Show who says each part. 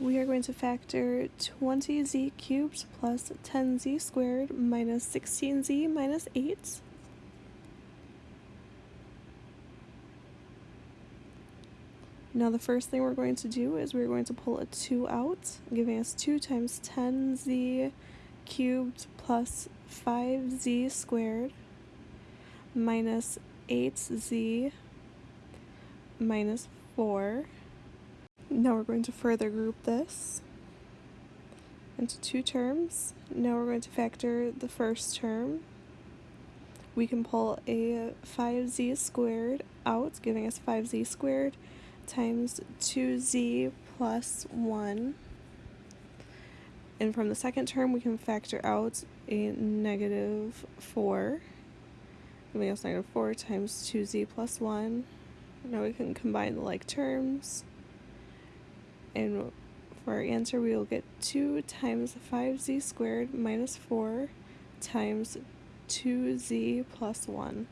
Speaker 1: we are going to factor 20z cubed plus 10z squared minus 16z minus 8. Now the first thing we're going to do is we're going to pull a 2 out, giving us 2 times 10z cubed plus 5z squared minus 8z minus 4. Now we're going to further group this into two terms. Now we're going to factor the first term. We can pull a 5z squared out, giving us 5z squared times 2z plus 1. And from the second term, we can factor out a negative 4, giving us negative 4 times 2z plus 1. Now we can combine the like terms. And for our answer, we will get 2 times 5z squared minus 4 times 2z plus 1.